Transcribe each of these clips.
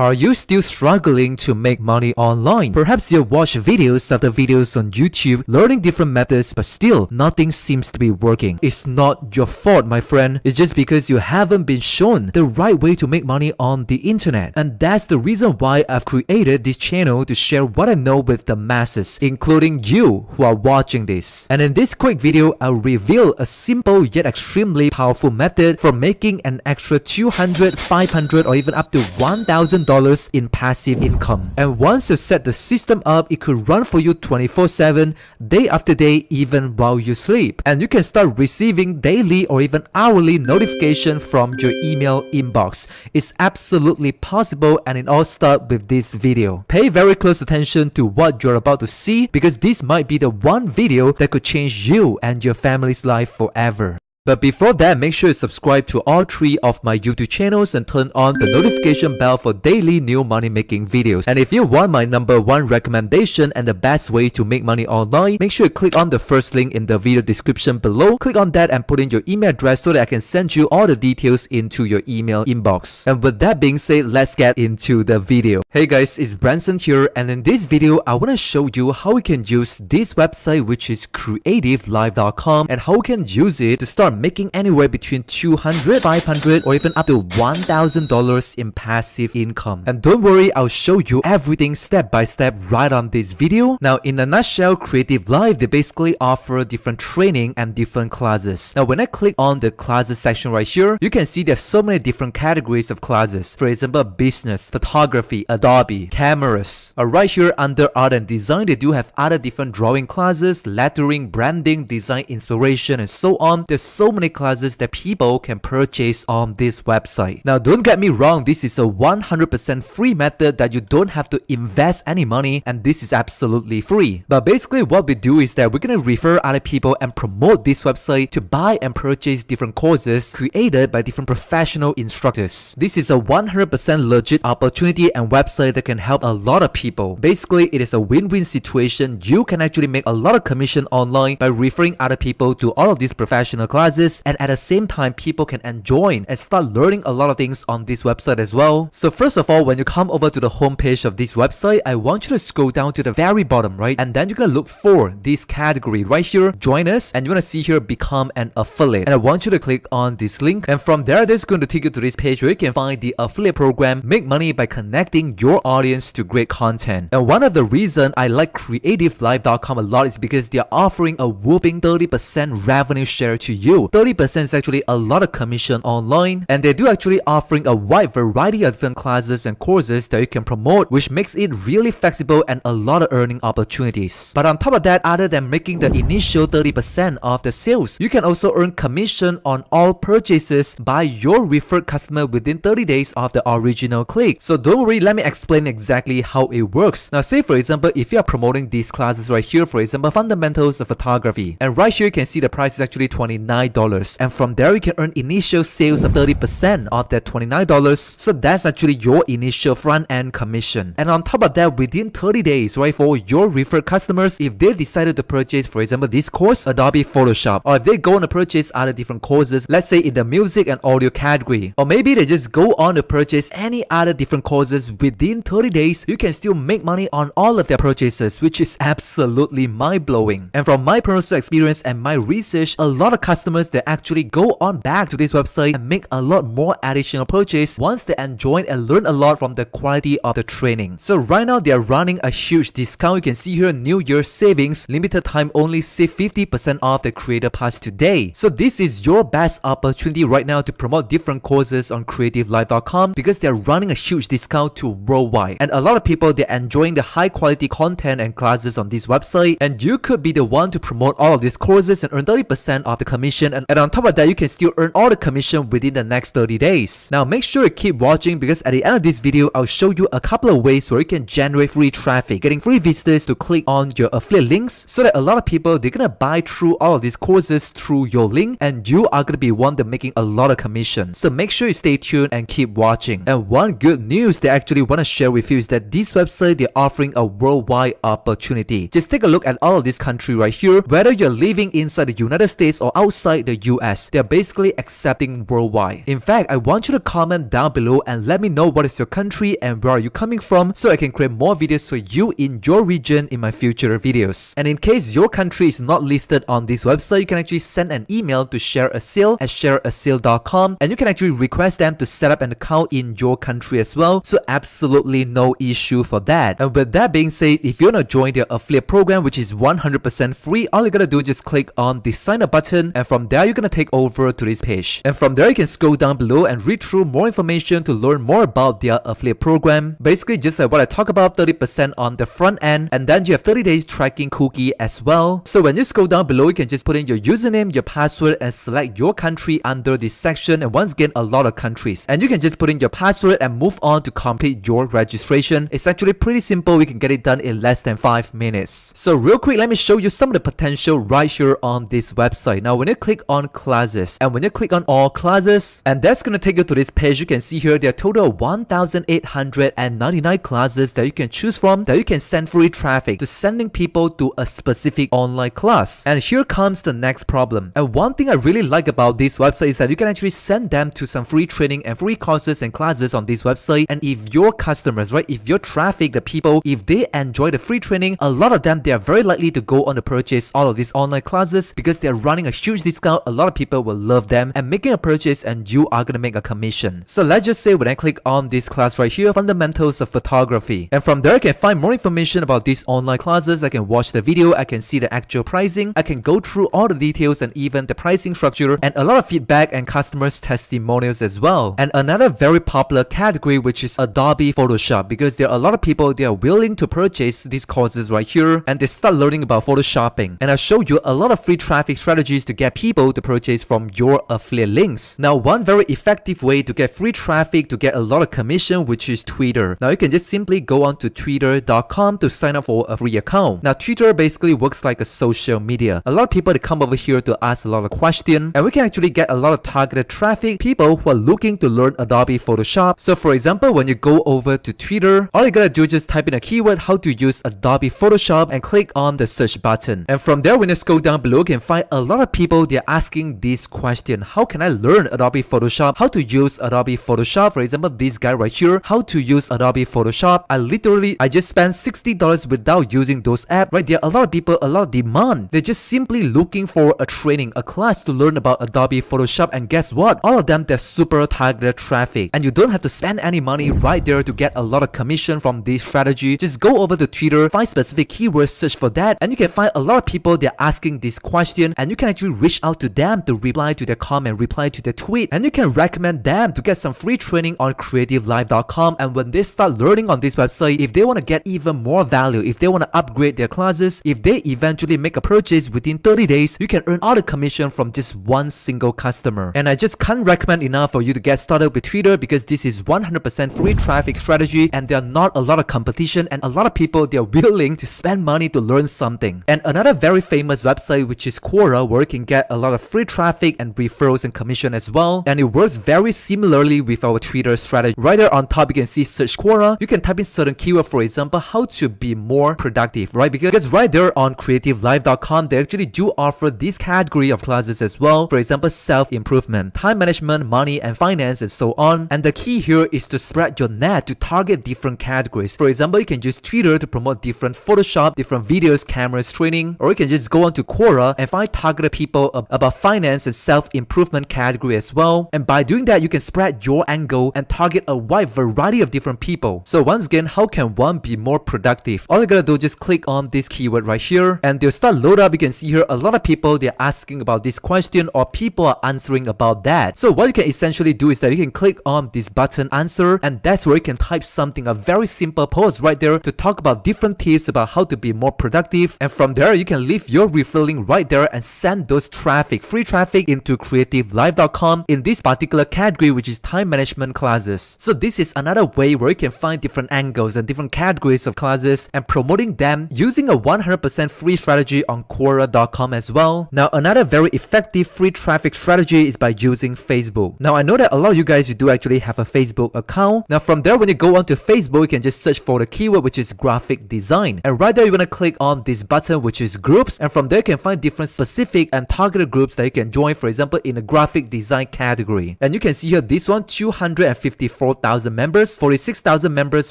Are you still struggling to make money online? Perhaps you've watched videos after videos on YouTube learning different methods but still nothing seems to be working. It's not your fault my friend, it's just because you haven't been shown the right way to make money on the internet. And that's the reason why I've created this channel to share what I know with the masses, including you who are watching this. And in this quick video, I'll reveal a simple yet extremely powerful method for making an extra 200, 500 or even up to 1000 dollars in passive income. And once you set the system up, it could run for you 24-7, day after day, even while you sleep. And you can start receiving daily or even hourly notification from your email inbox. It's absolutely possible and it all starts with this video. Pay very close attention to what you're about to see because this might be the one video that could change you and your family's life forever. But before that, make sure you subscribe to all three of my YouTube channels and turn on the notification bell for daily new money making videos. And if you want my number one recommendation and the best way to make money online, make sure you click on the first link in the video description below. Click on that and put in your email address so that I can send you all the details into your email inbox. And with that being said, let's get into the video. Hey guys, it's Branson here and in this video, I want to show you how we can use this website which is creativelive.com and how we can use it to start are making anywhere between 200 500 or even up to $1,000 in passive income. And don't worry, I'll show you everything step by step right on this video. Now, in a nutshell, Creative Live, they basically offer different training and different classes. Now, when I click on the classes section right here, you can see there's so many different categories of classes. For example, business, photography, Adobe, cameras. Uh, right here under art and design, they do have other different drawing classes, lettering, branding, design inspiration, and so on. There's so many classes that people can purchase on this website. Now don't get me wrong, this is a 100% free method that you don't have to invest any money and this is absolutely free. But basically what we do is that we're gonna refer other people and promote this website to buy and purchase different courses created by different professional instructors. This is a 100% legit opportunity and website that can help a lot of people. Basically, it is a win-win situation. You can actually make a lot of commission online by referring other people to all of these professional classes classes and at the same time people can enjoy and start learning a lot of things on this website as well. So first of all, when you come over to the homepage of this website, I want you to scroll down to the very bottom, right? And then you're gonna look for this category right here, join us, and you're gonna see here, become an affiliate. And I want you to click on this link. And from there, this is going to take you to this page where you can find the affiliate program, make money by connecting your audience to great content. And one of the reason I like creativelive.com a lot is because they're offering a whooping 30% revenue share to you you. 30% is actually a lot of commission online and they do actually offering a wide variety of different classes and courses that you can promote which makes it really flexible and a lot of earning opportunities. But on top of that, other than making the initial 30% of the sales, you can also earn commission on all purchases by your referred customer within 30 days of the original click. So don't worry, let me explain exactly how it works. Now say for example, if you are promoting these classes right here, for example, fundamentals of photography, and right here you can see the price is actually 29 $29 and from there you can earn initial sales of 30% of that $29 so that's actually your initial front end commission. And on top of that within 30 days right for your referred customers if they decided to purchase for example this course Adobe Photoshop or if they go on to purchase other different courses let's say in the music and audio category or maybe they just go on to purchase any other different courses within 30 days you can still make money on all of their purchases which is absolutely mind-blowing. And from my personal experience and my research a lot of customers customers that actually go on back to this website and make a lot more additional purchase once they enjoy and learn a lot from the quality of the training. So right now they are running a huge discount. You can see here New Year savings, limited time only save 50% off the creator pass today. So this is your best opportunity right now to promote different courses on creativelive.com because they're running a huge discount to worldwide. And a lot of people they're enjoying the high quality content and classes on this website and you could be the one to promote all of these courses and earn 30% of the commission commission and, and on top of that you can still earn all the commission within the next 30 days. Now make sure you keep watching because at the end of this video I'll show you a couple of ways where you can generate free traffic, getting free visitors to click on your affiliate links so that a lot of people they're gonna buy through all of these courses through your link and you are gonna be one that making a lot of commission. So make sure you stay tuned and keep watching. And one good news they actually want to share with you is that this website they're offering a worldwide opportunity. Just take a look at all of this country right here. Whether you're living inside the United States or outside the US, they're basically accepting worldwide. In fact, I want you to comment down below and let me know what is your country and where are you coming from so I can create more videos for you in your region in my future videos. And in case your country is not listed on this website, you can actually send an email to ShareASale at shareasale.com and you can actually request them to set up an account in your country as well. So absolutely no issue for that. And with that being said, if you want to join their affiliate program, which is 100% free, all you gotta do is just click on the sign up button and from there you're gonna take over to this page. And from there you can scroll down below and read through more information to learn more about their affiliate program. Basically just like what I talk about 30% on the front end and then you have 30 days tracking cookie as well. So when you scroll down below you can just put in your username, your password and select your country under this section and once again a lot of countries. And you can just put in your password and move on to complete your registration. It's actually pretty simple. We can get it done in less than 5 minutes. So real quick let me show you some of the potential right here on this website. Now when you click on classes and when you click on all classes and that's gonna take you to this page you can see here there are total 1899 classes that you can choose from that you can send free traffic to sending people to a specific online class. And here comes the next problem. And one thing I really like about this website is that you can actually send them to some free training and free courses and classes on this website and if your customers right if your traffic the people if they enjoy the free training a lot of them they are very likely to go on to purchase all of these online classes because they're running a huge discount a lot of people will love them. And making a purchase and you are gonna make a commission. So let's just say when I click on this class right here fundamentals of photography. And from there I can find more information about these online classes. I can watch the video. I can see the actual pricing. I can go through all the details and even the pricing structure and a lot of feedback and customers testimonials as well. And another very popular category which is Adobe Photoshop because there are a lot of people they are willing to purchase these courses right here and they start learning about photoshopping. And I'll show you a lot of free traffic strategies to get people to purchase from your affiliate links. Now one very effective way to get free traffic to get a lot of commission which is Twitter. Now you can just simply go on to twitter.com to sign up for a free account. Now Twitter basically works like a social media. A lot of people they come over here to ask a lot of questions and we can actually get a lot of targeted traffic people who are looking to learn Adobe Photoshop. So for example when you go over to Twitter all you gotta do is just type in a keyword how to use Adobe Photoshop and click on the search button. And from there when you scroll down below you can find a lot of people they're asking this question how can I learn Adobe Photoshop? How to use Adobe Photoshop? For example this guy right here how to use Adobe Photoshop. I literally I just spent $60 without using those apps right? There are a lot of people a lot of demand. They're just simply looking for a training a class to learn about Adobe Photoshop. And guess what? All of them they're super targeted traffic. And you don't have to spend any money right there to get a lot of commission from this strategy. Just go over to Twitter find specific keywords search for that and you can find a lot of people they're asking this question and you can actually reach out to them to reply to their comment reply to their tweet. And you can recommend them to get some free training on creativelive.com and when they start learning on this website if they want to get even more value if they want to upgrade their classes if they eventually make a purchase within 30 days you can earn all the commission from just one single customer. And I just can't recommend enough for you to get started with Twitter because this is 100% free traffic strategy and there are not a lot of competition and a lot of people they are willing to spend money to learn something. And another very famous website which is Quora where you can get a lot of free traffic and referrals and commission as well and it works very similarly with our Twitter strategy. Right there on top you can see search Quora. You can type in certain keyword for example how to be more productive right? Because right there on creativelive.com they actually do offer this category of classes as well. For example self-improvement time management money and finance and so on. And the key here is to spread your net to target different categories. For example you can use Twitter to promote different Photoshop different videos cameras training or you can just go onto Quora and find targeted people about finance and self-improvement category as well. And by doing that you can spread your angle and target a wide variety of different people. So once again how can one be more productive? All you gotta do is just click on this keyword right here and they'll start load up. You can see here a lot of people they're asking about this question or people are answering about that. So what you can essentially do is that you can click on this button answer and that's where you can type something a very simple post right there to talk about different tips about how to be more productive. And from there you can leave your referral right there and send those traffic free traffic into creativelive.com in this particular category which is time management classes so this is another way where you can find different angles and different categories of classes and promoting them using a 100% free strategy on Quora.com as well. Now another very effective free traffic strategy is by using Facebook. Now I know that a lot of you guys you do actually have a Facebook account. Now from there when you go onto Facebook you can just search for the keyword which is graphic design and right there you want to click on this button which is groups and from there you can find different specific and targeted targeted groups that you can join, for example, in the graphic design category. And you can see here, this one, 254,000 members, 46,000 members,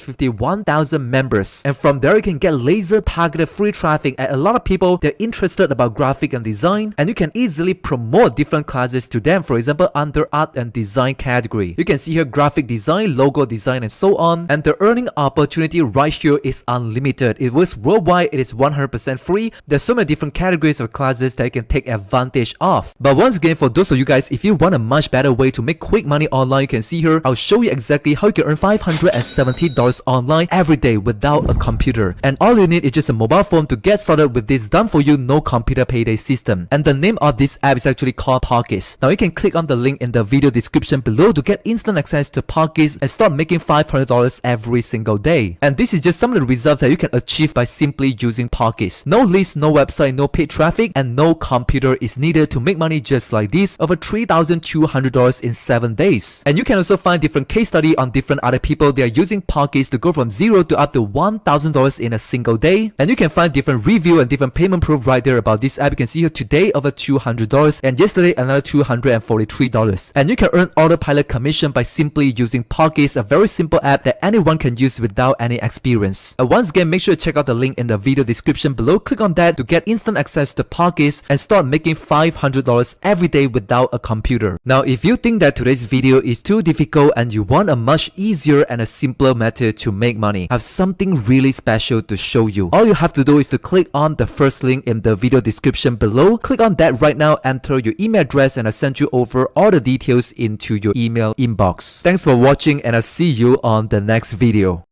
51,000 members. And from there, you can get laser targeted free traffic at a lot of people, they're interested about graphic and design and you can easily promote different classes to them. For example, under art and design category. You can see here graphic design, logo design and so on. And the earning opportunity right here is unlimited. It works worldwide. It is 100% free. There's so many different categories of classes that you can take advantage of. But once again, for those of you guys, if you want a much better way to make quick money online, you can see here, I'll show you exactly how you can earn $570 online every day without a computer. And all you need is just a mobile phone to get started with this done for you no computer payday system. And the name of this app is actually called Pockets. Now you can click on the link in the video description below to get instant access to Pockets and start making $500 every single day. And this is just some of the results that you can achieve by simply using Pockets. No list, no website, no paid traffic, and no computer is needed to make money just like this over $3,200 in 7 days. And you can also find different case study on different other people they are using Pockets to go from 0 to up to $1,000 in a single day. And you can find different review and different payment proof right there about this app. You can see here today over $200 and yesterday another $243. And you can earn autopilot commission by simply using Pockets, a very simple app that anyone can use without any experience. And once again, make sure to check out the link in the video description below. Click on that to get instant access to Pockets and start making $500 every day without a computer. Now, if you think that today's video is too difficult and you want a much easier and a simpler method to make money, I have something really special to show you. All you have to do is to click on the first link in the video description below. Click on that right now, enter your email address and I'll send you over all the details into your email inbox. Thanks for watching and I'll see you on the next video.